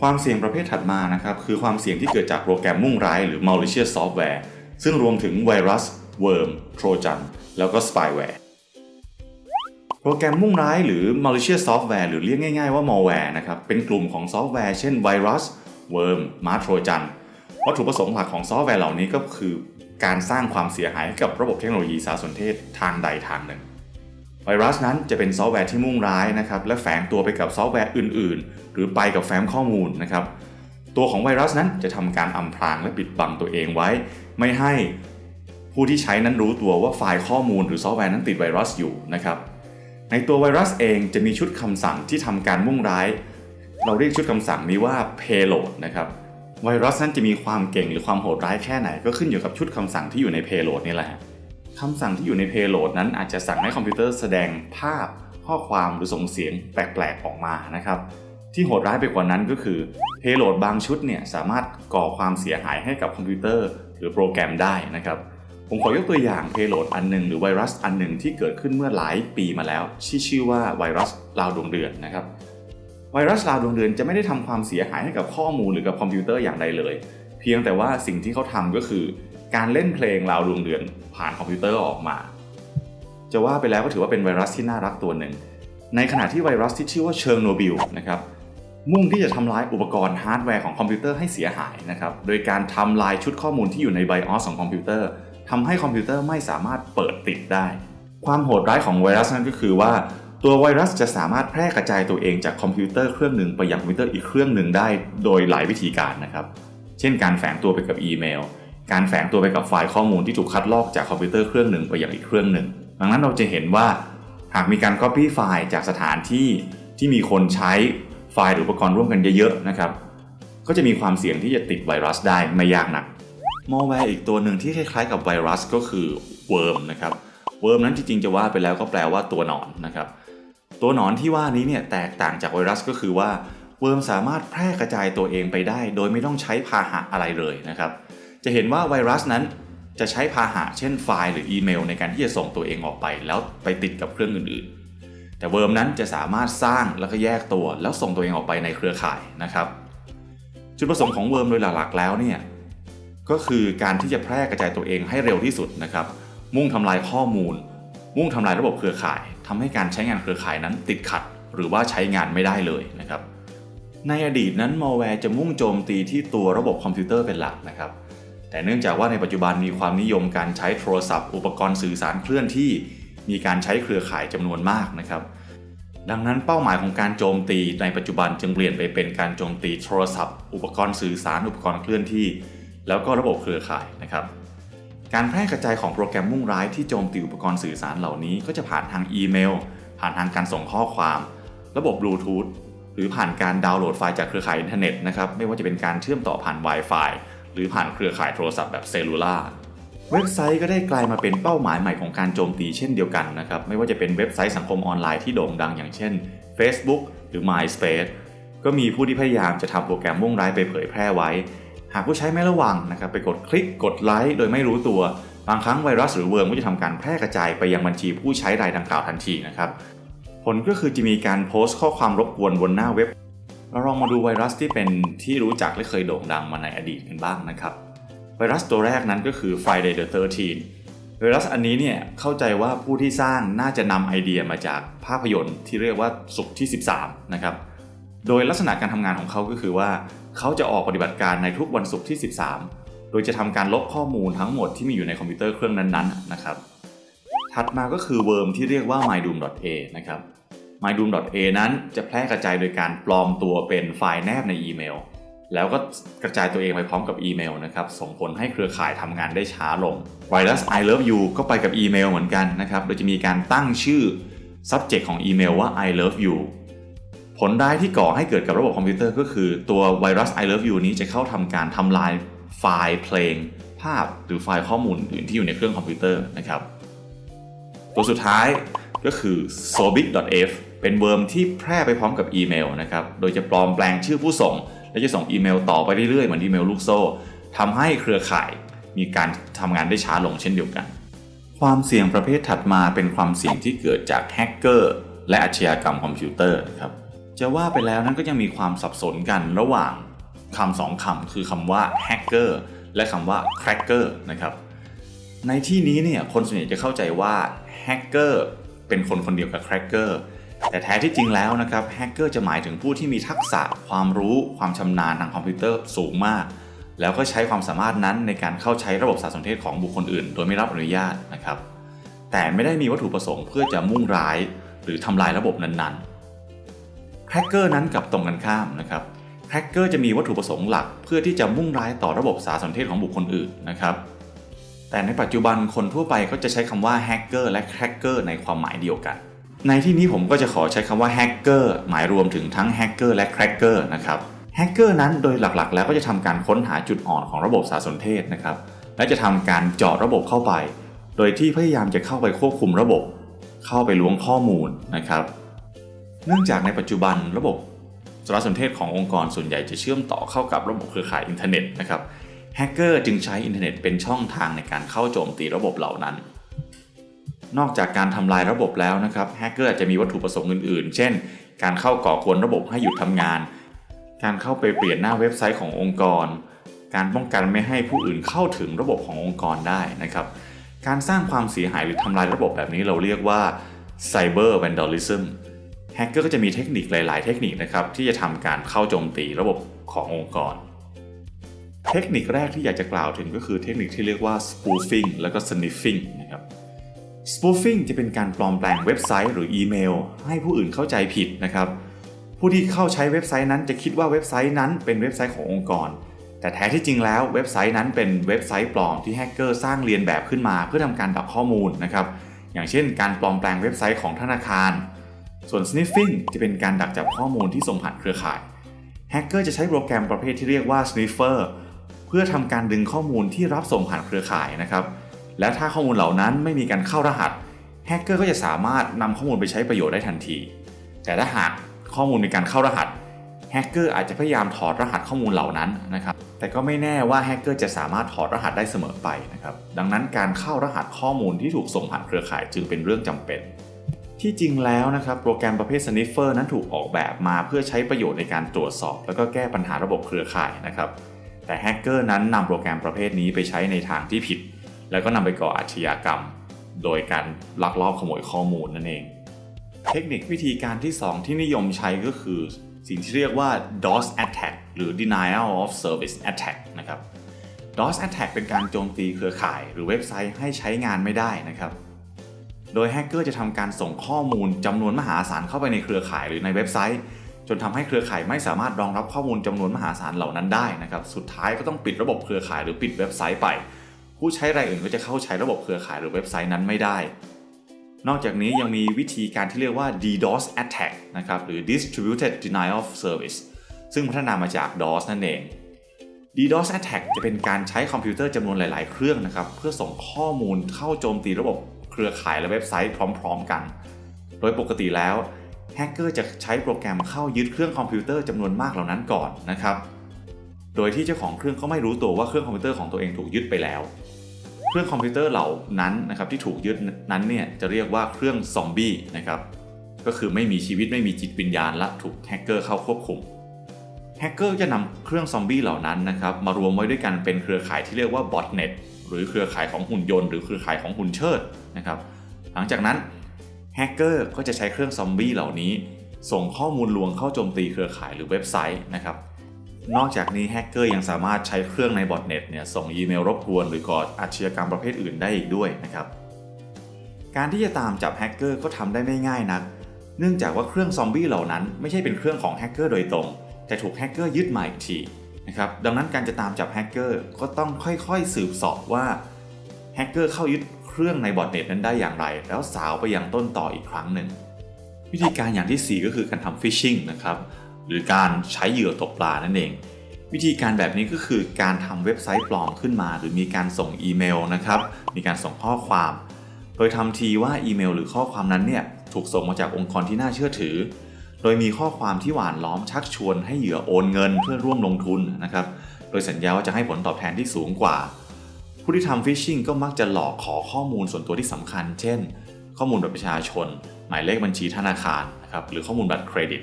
ความเสี่ยงประเภทถัดมานะครับ คือความเสี่ยงที่เกิดจากโปรแกรมมุ่งร้ายหรือ malicious software ซึ่งรวมถึงไวรัส worm trojan แล้วก็ spyware โปรแกรมมุ่งร้ายหรือ malicious software หรือเรียกง่ายๆว่า malware นะครับเป็นกลุ่มของซอฟต์แวร์เช่นไวรัส worm มาโทรจันวัตถุประสงค์หลักของซอฟต์แวร์เหล่านี้ก็คือ การสร้างความเสียหายให้กับระบบเทคโนโลยีสารสนเทศทางใดทางหนึ่ง ไวรัสนั้นจะเป็นซอฟต์แวร์ที่มุ่งร้ายนะครับและแฝงตัวไปกับซอฟต์แวร์อื่น ๆ หรือไปกับแฟ้มข้อมูลนะครับตัวของไวรัสนั้นจะทำการอำพรางและปิดบังตัวเองไว้ ไม่ให้ผู้ที่ใช้นั้นรู้ตัวว่าไฟล์ข้อมูลหรือซอฟต์แวร์นั้นติดไวรัสอยู่นะครับในตัวไวรัสเองจะมีชุดคำสั่งที่ทำการมุ่งร้าย เราเรียกชุดคำสั่งนี้ว่า payload นะครับไวรัสนั้นจะมีความเก่งหรือความโหดร้ายแค่ไหนก็ขึ้นอยู่กับชุดคำสั่งที่อยู่ใน payload นี่แหละ คำสั่งที่อยู่ใน payload นั้นอาจจะสั่งให้คอมพิวเตอร์แสดงภาพข้อความหรือส่งเสียงแปลกๆออกมานะครับที่โหดร้ายไปกว่านั้นก็คือ payload บางชุดเนี่ยสามารถก่อความเสียหายให้กับคอมพิวเตอร์ หรือโปรแกรมได้นะครับผมขอยกตัวอย่าง payload อันหนึ่งหรือไวรัสอันหนึ่งที่เกิดขึ้นเมื่อหลายปีมาแล้วที่ชื่อว่าไวรัสลาวดวงเดือนนะครับไวรัสลาวดวงเดือนจะไม่ได้ทำความเสียหายให้กับข้อมูลหรือกับคอมพิวเตอร์อย่างใดเลย เพียงแต่ว่าสิ่งที่เขาทำก็คือ การเล่นเพลงลาวดวงเดือนผ่านคอมพิวเตอร์ออกมา จะว่าไปแล้วก็ถือว่าเป็นไวรัสที่น่ารักตัวหนึ่ง ในขณะที่ไวรัสที่ชื่อว่าเชอร์โนบิลนะครับมุ่งที่จะทำลายอุปกรณ์ฮาร์ดแวร์ของคอมพิวเตอร์ให้เสียหายนะครับ โดยการทำลายชุดข้อมูลที่อยู่ใน BIOS ของคอมพิวเตอร์ทำให้คอมพิวเตอร์ไม่สามารถเปิดติดได้ ความโหดร้ายของไวรัสนั้นก็คือว่า ตัวไวรัสจะสามารถแพร่กระจายตัวเองจากคอมพิวเตอร์เครื่องหนึ่งไปยังคอมพิวเตอร์อีกเครื่องหนึ่งได้ โดยหลายวิธีการนะครับ เช่นการแฝงตัวไปกับอีเมล การแฝงตัวไปกับไฟล์ข้อมูลที่ถูกคัดลอกจากคอมพิวเตอร์เครื่องหนึ่งไปยังอีกเครื่องหนึ่ง ดังนั้นเราจะเห็นว่าหากมีการ Copy ไฟล์จากสถานที่ที่มีคนใช้ไฟล์หรืออุปกรณ์ร่วมกันเยอะๆนะครับ ก็จะมีความเสี่ยงที่จะติดไวรัสได้ไม่ยากนักมอลแวร์อีกตัวหนึ่งที่คล้ายๆกับไวรัสก็คือ worm นะครับ worm นั้นจริงๆจะว่าไปแล้วก็แปลว่าตัวหนอนนะครับ ตัวหนอนที่ว่านี้เนี่ยแตกต่างจากไวรัสก็คือว่าworm สามารถแพร่กระจายตัวเองไปได้ โดยไม่ต้องใช้พาหะอะไรเลยนะครับ จะเห็นว่าไวรัสนั้นจะใช้พาหะเช่นไฟล์หรืออีเมลในการที่จะส่งตัวเองออกไป แล้วไปติดกับเครื่องอื่นๆ แต่ worm นั้นจะสามารถสร้างแล้วก็แยกตัว แล้วส่งตัวเองออกไปในเครือข่ายนะครับ จุดประสงค์ของ worm โดยหลักๆ แล้วเนี่ยก็คือการที่จะแพร่กระจายตัวเองให้เร็วที่สุดนะครับ มุ่งทำลายข้อมูล มุ่งทำลายระบบเครือข่ายทำให้การใช้งานเครือข่ายนั้นติดขัด หรือว่าใช้งานไม่ได้เลยนะครับ ในอดีตนั้นมอลแวร์จะมุ่งโจมตีที่ตัวระบบคอมพิวเตอร์เป็นหลักนะครับ แต่เนื่องจากว่าในปัจจุบันมีความนิยมการใช้โทรศัพท์ อุปกรณ์สื่อสารเคลื่อนที่ มีการใช้เครือข่ายจำนวนมากนะครับ ดังนั้นเป้าหมายของการโจมตีในปัจจุบันจึงเปลี่ยนไปเป็นการโจมตีโทรศัพท์ อุปกรณ์สื่อสาร อุปกรณ์เคลื่อนที่ แล้วก็ระบบเครือข่ายนะครับการแพร่กระจายของโปรแกรมมุ่งร้ายที่โจมตีอุปกรณ์สื่อสารเหล่านี้ ก็จะผ่านทางอีเมล ผ่านทางการส่งข้อความ ระบบบลูทูธหรือผ่านการดาวน์โหลดไฟล์จากเครือข่ายอินเทอร์เน็ตนะครับไม่ว่าจะเป็นการเชื่อมต่อผ่าน Wi-Fi หรือผ่านเครือข่ายโทรศัพท์แบบ cellular เว็บไซต์ก็ได้กลายมาเป็นเป้าหมายใหม่ของการโจมตีเช่นเดียวกันนะครับ ไม่ว่าจะเป็นเว็บไซต์สังคมออนไลน์ที่โด่งดังอย่างเช่น Facebook หรือ MySpace ก็มีผู้ที่พยายามจะทำโปรแกรมมุ่งร้ายไปเผยแพร่ไว้ หากผู้ใช้ไม่ระวังนะครับไปกดคลิกกดไลค์โดยไม่รู้ตัว บางครั้งไวรัสหรือ worm ก็จะทำการแพร่กระจายไปยังบัญชีผู้ใช้รายดังกล่าวทันทีนะครับ ผลก็คือจะมีการโพสต์ข้อความรบกวนบนหน้าเว็บ เราลองมาดูไวรัสที่เป็นที่รู้จักและเคยโด่งดังมาในอดีตกันบ้างนะครับ ไวรัสตัวแรกนั้นก็คือ Friday the 13 ไวรัสอันนี้เนี่ยเข้าใจว่าผู้ที่สร้างน่าจะนำไอเดียมาจากภาพยนตร์ที่เรียกว่าศุกร์ที่ 13 นะครับ โดยลักษณะการทำงานของเขาก็คือว่า เขาจะออกปฏิบัติการในทุกวันศุกร์ที่ 13 โดยจะทำการลบข้อมูลทั้งหมดที่มีอยู่ในคอมพิวเตอร์เครื่องนั้นๆนะครับ ถัดมาก็คือ worm ที่เรียกว่า MyDoom.A นะครับ MyDoom.A นั้นจะแพร่กระจายโดยการปลอมตัวเป็นไฟล์แนบในอีเมล แล้วก็กระจายตัวเองไปพร้อมกับอีเมลนะครับส่งผลให้เครือข่ายทำงานได้ช้าลงไวรัส I love you ก็ไปกับอีเมลเหมือนกันนะครับโดยจะมีการตั้งชื่อ subject ของอีเมลว่า I love you ผลร้ายที่ก่อให้เกิดกับระบบคอมพิวเตอร์ก็คือตัวไวรัส I love you นี้จะเข้าทำการทำลายไฟล์เพลง ภาพหรือไฟล์ข้อมูลอื่นที่อยู่ในเครื่องคอมพิวเตอร์นะครับ ตัวสุดท้ายก็คือ sobit.f เป็นเวิร์มที่แพร่ไปพร้อมกับอีเมลนะครับ โดยจะปลอมแปลงชื่อผู้ส่ง และจะส่งอีเมลต่อไปเรื่อยๆ เหมือนอีเมลลูกโซ่ทำให้เครือข่ายมีการทำงานได้ช้าลงเช่นเดียวกัน ความเสี่ยงประเภทถัดมาเป็นความเสี่ยงที่เกิดจากแฮกเกอร์และอาชญากรรมคอมพิวเตอร์นะครับ จะว่าไปแล้วนั้นก็ยังมีความสับสนกันระหว่างคำสองคำคือคำว่า hacker และคำว่า cracker นะครับ ในที่นี้เนี่ยคนส่วนใหญ่จะเข้าใจว่า hacker เป็นคนคนเดียวกับ cracker แต่แท้ที่จริงแล้วนะครับ hacker จะหมายถึงผู้ที่มีทักษะความรู้ความชำนาญทางคอมพิวเตอร์สูงมาก แล้วก็ใช้ความสามารถนั้นในการเข้าใช้ระบบสารสนเทศของบุคคลอื่น โดยไม่รับอนุญาตนะครับ แต่ไม่ได้มีวัตถุประสงค์เพื่อจะมุ่งร้าย หรือทำลายระบบนั้นๆ hacker นั้นกับตรงกันข้ามนะครับแฮกเกอร์จะมีวัตถุประสงค์หลัก เพื่อที่จะมุ่งร้ายต่อระบบสารสนเทศของบุคคลอื่นนะครับ แต่ในปัจจุบันคนทั่วไปก็จะใช้คำว่าแฮกเกอร์และแครกเกอร์ในความหมายเดียวกัน ในที่นี้ผมก็จะขอใช้คำว่าแฮกเกอร์หมายรวมถึงทั้งแฮกเกอร์และแครกเกอร์นะครับแฮกเกอร์นั้นโดยหลักๆ แล้วก็จะทำการค้นหาจุดอ่อนของระบบสารสนเทศนะครับและจะทำการเจาะระบบเข้าไป โดยที่พยายามจะเข้าไปควบคุมระบบ เข้าไปล้วงข้อมูลนะครับ เนื่องจากในปัจจุบันระบบสารสนเทศขององค์กรส่วนใหญ่จะเชื่อมต่อเข้ากับระบบเครือข่ายอินเทอร์เน็ตนะครับแฮกเกอร์จึงใช้อินเทอร์เน็ตเป็นช่องทางในการเข้าโจมตีระบบเหล่านั้น นอกจากการทำลายระบบแล้วนะครับแฮกเกอร์อาจจะมีวัตถุประสงค์อื่นๆ เช่น การเข้าก่อกวนระบบให้หยุดทำงาน การเข้าไปเปลี่ยนหน้าเว็บไซต์ขององค์กร การป้องกันไม่ให้ผู้อื่นเข้าถึงระบบขององค์กรได้นะครับ การสร้างความเสียหายหรือทำลายระบบแบบนี้เราเรียกว่า Cyber Vandalism แฮกเกอร์ก็จะมีเทคนิคหลาย ๆ เทคนิคนะครับที่จะทำการเข้าโจมตีระบบขององค์กร เทคนิคแรกที่อยากจะกล่าวถึงก็คือเทคนิคที่เรียกว่า spoofing แล้วก็ sniffing นะครับ spoofing จะเป็นการปลอมแปลงเว็บไซต์หรืออีเมล ให้ผู้อื่นเข้าใจผิดนะครับ ผู้ที่เข้าใช้เว็บไซต์นั้นจะคิดว่าเว็บไซต์นั้นเป็นเว็บไซต์ขององค์กร แต่แท้ที่จริงแล้วเว็บไซต์นั้นเป็นเว็บไซต์ปลอมที่แฮกเกอร์สร้างเลียนแบบขึ้นมาเพื่อทำการดักข้อมูลนะครับ อย่างเช่น การปลอมแปลงเว็บไซต์ของธนาคาร ส่วน sniffing จะเป็นการดักจับข้อมูลที่ส่งผ่านเครือข่ายแฮกเกอร์จะใช้โปรแกรมประเภทที่เรียกว่า sniffer เพื่อทำการดึงข้อมูลที่รับส่งผ่านเครือข่ายนะครับ และถ้าข้อมูลเหล่านั้นไม่มีการเข้ารหัสแฮกเกอร์ก็จะสามารถนำข้อมูลไปใช้ประโยชน์ได้ทันที แต่ถ้าหากข้อมูลมีการเข้ารหัสแฮกเกอร์อาจจะพยายามถอดรหัสข้อมูลเหล่านั้นนะครับ แต่ก็ไม่แน่ว่าแฮกเกอร์จะสามารถถอดรหัสได้เสมอไปนะครับ ดังนั้นการเข้ารหัสข้อมูลที่ถูกส่งผ่านเครือข่ายจึงเป็นเรื่องจำเป็น ที่จริงแล้วนะครับโปรแกรมประเภท Sniffer นั้นถูกออกแบบมาเพื่อใช้ประโยชน์ในการตรวจสอบ แล้วก็แก้ปัญหาระบบเครือข่ายนะครับ แต่แฮกเกอร์นั้นนำโปรแกรมประเภทนี้ไปใช้ในทางที่ผิด แล้วก็นำไปก่ออาชญากรรม โดยการลักลอบขโมยข้อมูลนั่นเอง เทคนิควิธีการที่ 2 ที่นิยมใช้ก็คือ สิ่งที่เรียกว่า DOS attack หรือ denial of service attack นะครับ DOS attack เป็นการโจมตีเครือข่าย หรือเว็บไซต์ให้ใช้งานไม่ได้นะครับ โดยแฮกเกอร์จะทำการส่งข้อมูลจำนวนมหาศาลเข้าไปในเครือข่ายหรือในเว็บไซต์ จนทำให้เครือข่ายไม่สามารถรองรับข้อมูลจำนวนมหาศาลเหล่านั้นได้นะครับ สุดท้ายก็ต้องปิดระบบเครือข่ายหรือปิดเว็บไซต์ไป ผู้ใช้รายอื่นก็จะเข้าใช้ระบบเครือข่ายหรือเว็บไซต์นั้นไม่ได้ นอกจากนี้ยังมีวิธีการที่เรียกว่า DDoS attack นะครับหรือ Distributed Denial of Service ซึ่งพัฒนามาจาก DOS นั่นเอง DDoS attack จะเป็นการใช้คอมพิวเตอร์จำนวนหลาย ๆ เครื่องนะครับเพื่อส่งข้อมูลเข้าโจมตีระบบเครือข่ายและเว็บไซต์พร้อม ๆ กัน โดยปกติแล้วแฮกเกอร์จะใช้โปรแกรมเข้ายึดเครื่องคอมพิวเตอร์จำนวนมากเหล่านั้นก่อนนะครับ โดยที่เจ้าของเครื่องก็ไม่รู้ตัวว่าเครื่องคอมพิวเตอร์ของตัวเองถูกยึดไปแล้ว เครื่องคอมพิวเตอร์เหล่านั้นนะครับที่ถูกยึดนั้นเนี่ยจะเรียกว่าเครื่องซอมบี้นะครับก็คือไม่มีชีวิตไม่มีจิตวิญญาณและถูกแฮกเกอร์เข้าควบคุมแฮกเกอร์จะนำเครื่องซอมบี้เหล่านั้นนะครับมารวมไว้ด้วยกันเป็นเครือข่ายที่เรียกว่า botnet หรือเครือข่ายของหุ่นยนต์หรือเครือข่ายของหุ่นเชิดนะครับหลังจากนั้นแฮกเกอร์ก็จะใช้เครื่องซอมบี้เหล่านี้ ส่งข้อมูลลวงเข้าโจมตีเครือข่ายหรือเว็บไซต์นะครับ นอกจากนี้แฮกเกอร์ยังสามารถใช้เครื่องใน botnet เนี่ยส่งอีเมลรบกวนหรือก่ออาชญากรรมประเภทอื่นได้อีกด้วยนะครับการที่จะตามจับแฮกเกอร์ก็ทำได้ไม่ง่ายนัก เนื่องจากว่าเครื่องซอมบี้เหล่านั้นไม่ใช่เป็นเครื่องของแฮกเกอร์โดยตรง แต่ถูกแฮกเกอร์ยึดมาอีกทีนะครับดังนั้นการจะตามจับแฮกเกอร์ก็ต้องค่อยๆสืบสอบว่าแฮกเกอร์เข้ายึดเครื่องใน botnet นั้นได้อย่างไร แล้วสาวไปยังต้นตออีกครั้งหนึ่งวิธีการอย่างที่ 4 ก็คือการทำฟิชชิงนะครับ หรือการใช้เหยื่อตกปลานั่นเอง วิธีการแบบนี้ก็คือการทำเว็บไซต์ปลอมขึ้นมา หรือมีการส่งอีเมลนะครับ มีการส่งข้อความ โดยทำทีว่าอีเมล หรือข้อความนั้นเนี่ยถูกส่งมาจากองค์กรที่น่าเชื่อถือ โดยมีข้อความที่หวานล้อมชักชวนให้เหยื่อโอนเงินเพื่อร่วมลงทุนนะครับ โดยสัญญาว่าจะให้ผลตอบแทนที่สูงกว่า ผู้ที่ทำฟิชชิงก็มักจะหลอกขอข้อมูลส่วนตัวที่สำคัญ เช่น ข้อมูลบัตรประชาชน หมายเลขบัญชีธนาคารนะครับ หรือข้อมูลบัตรเครดิต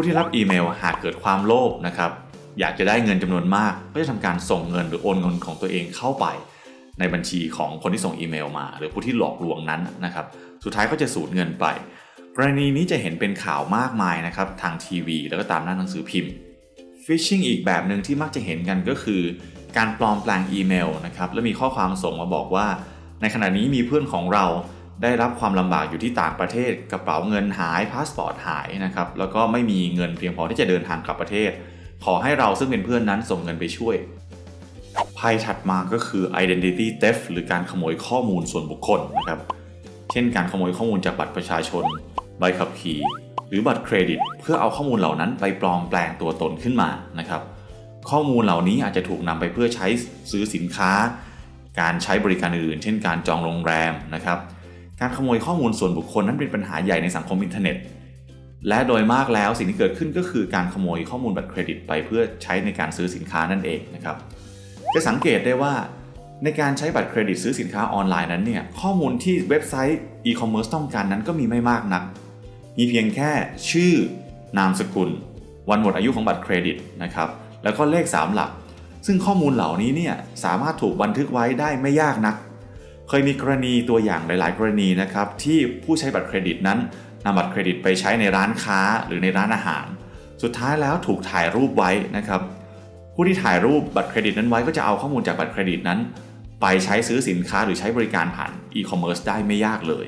ผู้ที่รับอีเมลหากเกิดความโลภนะครับอยากจะได้เงินจำนวนมาก ก็จะทำการส่งเงินหรือโอนเงินของตัวเองเข้าไป ในบัญชีของคนที่ส่งอีเมลมา หรือผู้ที่หลอกลวงนั้นนะครับ สุดท้ายก็จะสูญเงินไป กรณีนี้จะเห็นเป็นข่าวมากมายนะครับทางทีวี แล้วก็ตามหน้าหนังสือพิมพ์ฟิชชิงอีกแบบหนึ่งที่มักจะเห็นกันก็คือ การปลอมแปลงอีเมลนะครับและมีข้อความส่งมาบอกว่า ในขณะนี้มีเพื่อนของเรา ได้รับความลำบากอยู่ที่ต่างประเทศ กระเป๋าเงินหายพาสปอร์ตหายนะครับแล้วก็ไม่มีเงินเพียงพอที่จะเดินทางกลับประเทศ ขอให้เราซึ่งเป็นเพื่อนนั้นส่งเงินไปช่วยภัยถัดมาก็คือ identity theft หรือการขโมยข้อมูลส่วนบุคคลนะครับ เช่นการขโมยข้อมูลจากบัตรประชาชน ใบขับขี่ หรือบัตรเครดิต เพื่อเอาข้อมูลเหล่านั้นไปปลอมแปลงตัวตนขึ้นมานะครับ ข้อมูลเหล่านี้อาจจะถูกนำไปเพื่อใช้ซื้อสินค้า การใช้บริการอื่น เช่นการจองโรงแรมนะครับ การขโมยข้อมูลส่วนบุคคลนั้นเป็นปัญหาใหญ่ในสังคมอินเทอร์เน็ต และโดยมากแล้วสิ่งที่เกิดขึ้นก็คือการขโมยข้อมูลบัตรเครดิตไปเพื่อใช้ในการซื้อสินค้านั่นเองนะครับ จะสังเกตได้ว่าในการใช้บัตรเครดิตซื้อสินค้าออนไลน์นั้นเนี่ยข้อมูลที่เว็บไซต์อีคอมเมิร์ซต้องการนั้นก็มีไม่มากนัก มีเพียงแค่ชื่อนามสกุล วันหมดอายุของบัตรเครดิตนะครับแล้วก็เลข 3 หลัก ซึ่งข้อมูลเหล่านี้เนี่ยสามารถถูกบันทึกไว้ได้ไม่ยากนัก เคยมีกรณีตัวอย่างหลาย ๆ กรณีนะครับที่ผู้ใช้บัตรเครดิตนั้นนำบัตรเครดิตไปใช้ในร้านค้าหรือในร้านอาหาร สุดท้ายแล้วถูกถ่ายรูปไว้นะครับผู้ที่ถ่ายรูปบัตรเครดิตนั้นไว้ก็จะเอาข้อมูลจากบัตรเครดิตนั้น ไปใช้ซื้อสินค้าหรือใช้บริการผ่านอีคอมเมิร์ซได้ไม่ยากเลย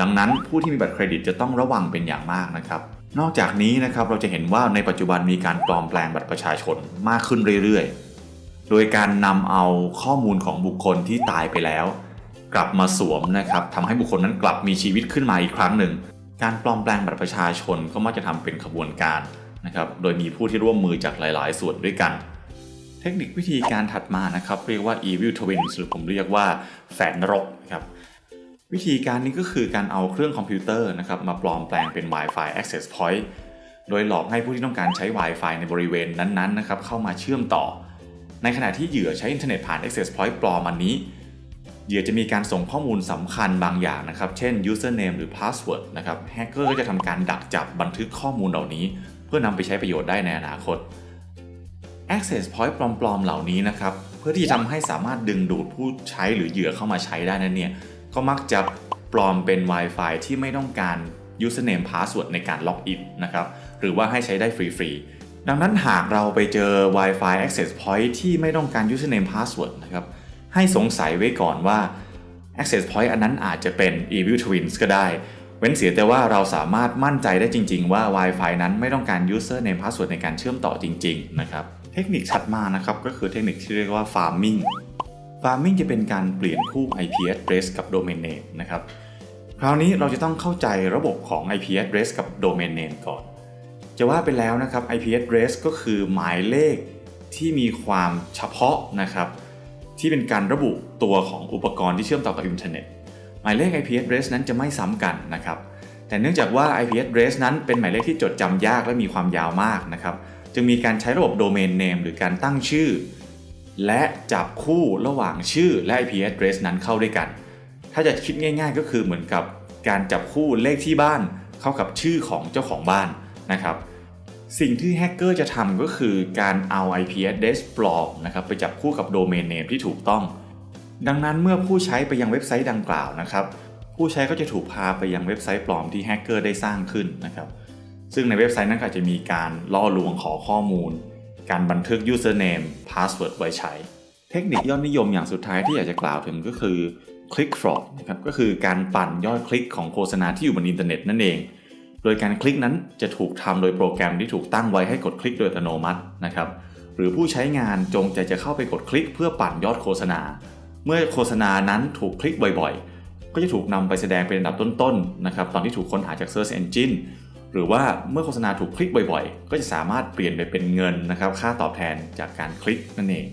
ดังนั้นผู้ที่มีบัตรเครดิตจะต้องระวังเป็นอย่างมากนะครับ นอกจากนี้นะครับเราจะเห็นว่าในปัจจุบันมีการปลอมแปลงบัตรประชาชนมากขึ้นเรื่อยๆ โดยการนำเอาข้อมูลของบุคคลที่ตายไปแล้ว กลับมาสวมนะครับทำให้บุคคลนั้นกลับมีชีวิตขึ้นมาอีกครั้งหนึ่ง การปลอมแปลงบัตรประชาชนก็มักจะทำเป็นขบวนการนะครับโดยมีผู้ที่ร่วมมือจากหลาย ๆ ส่วนด้วยกัน เทคนิควิธีการถัดมานะครับเรียกว่า evil twins หรือผมเรียกว่าแฝดนรกครับวิธีการนี้ก็คือการเอาเครื่องคอมพิวเตอร์นะครับมาปลอมแปลงเป็น Wi-Fi access point โดยหลอกให้ผู้ที่ต้องการใช้ Wi-Fi ในบริเวณนั้น ๆ นะครับเข้ามาเชื่อมต่อ ในขณะที่เหยื่อใช้อินเทอร์เน็ตผ่าน access point ปลอมอันนี้ เหยื่อจะมีการส่งข้อมูลสำคัญบางอย่างนะครับ เช่น username หรือ password นะครับแฮกเกอร์ก็จะทำการดักจับบันทึกข้อมูลเหล่านี้ เพื่อนำไปใช้ประโยชน์ได้ในอนาคต access point ปลอมๆ เหล่านี้นะครับ เพื่อที่จะทำให้สามารถดึงดูดผู้ใช้หรือเหยื่อเข้ามาใช้ได้นั้นเนี่ย ก็มักจะปลอมเป็น Wi-Fi ที่ไม่ต้องการ username password ในการล็อกอินนะครับ หรือว่าให้ใช้ได้ฟรีๆ ดังนั้นหากเราไปเจอ Wi-Fi access point ที่ไม่ต้องการ username password นะครับ ให้สงสัยไว้ก่อนว่า access point อันนั้นอาจจะเป็น evil twins ก็ได้ เว้นเสียแต่ว่าเราสามารถมั่นใจได้จริง ๆ ว่า Wi-Fi นั้นไม่ต้องการ username password ในการเชื่อมต่อจริง ๆ นะครับ เทคนิคถัดมานะครับก็คือเทคนิคที่เรียกว่า farming farming จะเป็นการเปลี่ยนคู่ IP address กับ domain name นะครับคราวนี้เราจะต้องเข้าใจระบบของ IP address กับ domain name ก่อน จะว่าไปแล้วนะครับ IP address ก็คือหมายเลขที่มีความเฉพาะนะครับ ที่เป็นการระบุตัวของอุปกรณ์ที่เชื่อมต่อกับอินเทอร์เน็ตหมายเลข IP address นั้นจะไม่ซ้ำกันนะครับแต่เนื่องจากว่า IP address นั้นเป็นหมายเลขที่จดจำยากและมีความยาวมากนะครับจึงมีการใช้ระบบ domain name หรือการตั้งชื่อ และจับคู่ระหว่างชื่อและ IP address นั้นเข้าด้วยกัน ถ้าจะคิดง่าย ๆ ก็คือเหมือนกับการจับคู่เลขที่บ้านเข้ากับชื่อของเจ้าของบ้านนะครับ สิ่งที่แฮกเกอร์จะทำก็คือการเอา IP address ปลอมนะครับไปจับคู่กับ domain name ที่ถูกต้อง ดังนั้นเมื่อผู้ใช้ไปยังเว็บไซต์ดังกล่าวนะครับ ผู้ใช้ก็จะถูกพาไปยังเว็บไซต์ปลอมที่แฮกเกอร์ได้สร้างขึ้นนะครับ ซึ่งในเว็บไซต์นั้นก็อาจจะมีการล่อลวงขอข้อมูล การบันทึก username password ไว้ใช้ เทคนิคยอดนิยมอย่างสุดท้ายที่อยากจะกล่าวถึงก็คือ click fraud นะครับก็คือการปั่นยอดคลิกของโฆษณาที่อยู่บนอินเทอร์เน็ตนั่นเอง โดยการคลิกนั้นจะถูกทำโดยโปรแกรมที่ถูกตั้งไว้ให้กดคลิกโดยอัตโนมัตินะครับหรือผู้ใช้งานจงใจจะเข้าไปกดคลิกเพื่อปั่นยอดโฆษณา เมื่อโฆษณานั้นถูกคลิกบ่อยๆ ก็จะถูกนำไปแสดงเป็นอันดับต้นๆนะครับตอนที่ถูกค้นหาจาก Search Engine หรือว่าเมื่อโฆษณาถูกคลิกบ่อยๆ ก็จะสามารถเปลี่ยนไปเป็นเงินนะครับค่าตอบแทนจากการคลิกนั่นเอง